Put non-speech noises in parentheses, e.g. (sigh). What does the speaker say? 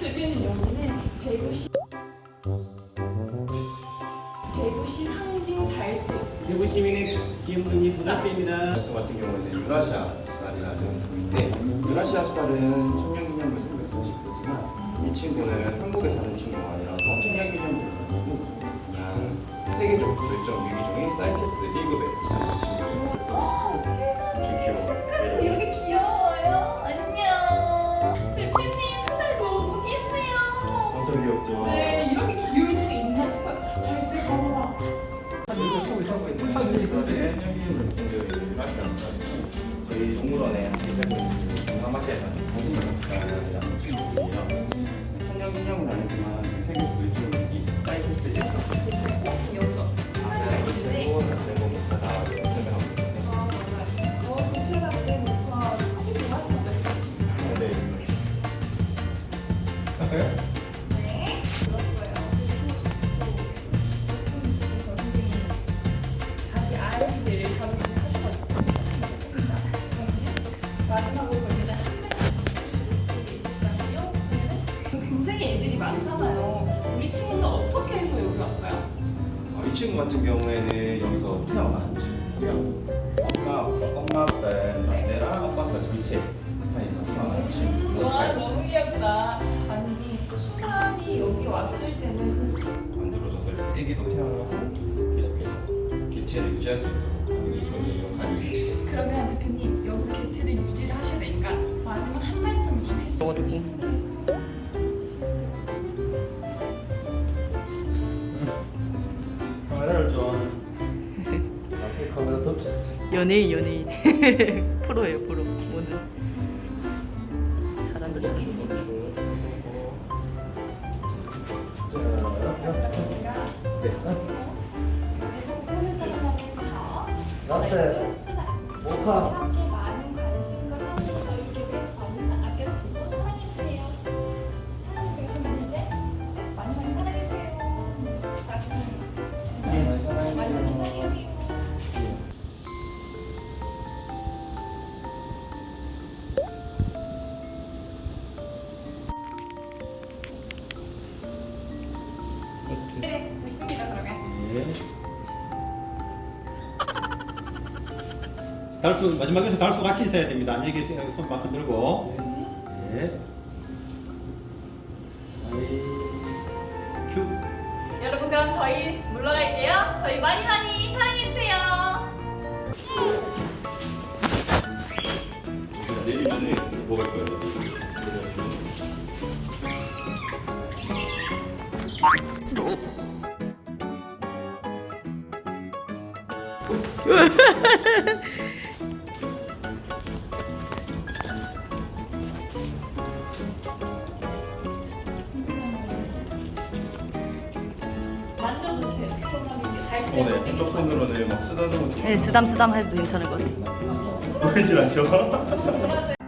대표님 (laughs) 여기는 대구시 대구시 상징 달수 대구 시민의 기념분이 도달수입니다. 수 같은 경우는 유라시아 수달이라는 종인데 유라시아 수달은 청년기념물 속에서 지고지만 이 친구는 한국에 사는 친구가 아니라서 청년기념물을 가지고 그냥 세계적 불멸종 위기 종인 사이테스 1급의 친구예요. 엄청 귀엽죠? 네 이렇게 귀여울 수 있나 싶어요. 달수 봐봐봐 저희 동물원에 동남아시아에서 청년기념물 아니지만 세계 불멸종 위기 사이테스 1급 여기서 상관이가 있는데. 최고 다른 거부터 다 설명하고 있거든요. 왔어요? 어, 이 친구 같은 경우에는 여기서 태어난 친구고요. 엄마, 엄마 아빠는 막내랑 아빠 아빠 둘째 사이에서 태어난 친구. 와 너무 귀엽다. 아니 수만이 여기 왔을 때는 만들어져서 애기도 태어나고 계속해서 개체를 유지할 수 있도록 하는 게 저희 역할이 그러면 대표님 여기서 개체를 유지를 하셔야 되니까 마지막 한 말씀 좀 해주세요. 연예인 연예인. (laughs) 프로예요 프로. 오늘. 잘한다 잘한다. 네. 라떼 수다. 모카 그러면 달수 마지막에서 달수 같이 있어야 됩니다. 안녕히 계세요. 손막 흔들고. 네. 아이 큐. 여러분 그럼 저희 물러갈게요. 저희 많이 많이 사랑해 주세요. 내리면은 먹을 거예요. 어, 네. 한쪽 손으로 는 막 쓰다듬어. 네 쓰담쓰담 해도 괜찮을 것 같아요 (laughs) 보이질 않죠? (laughs) (laughs)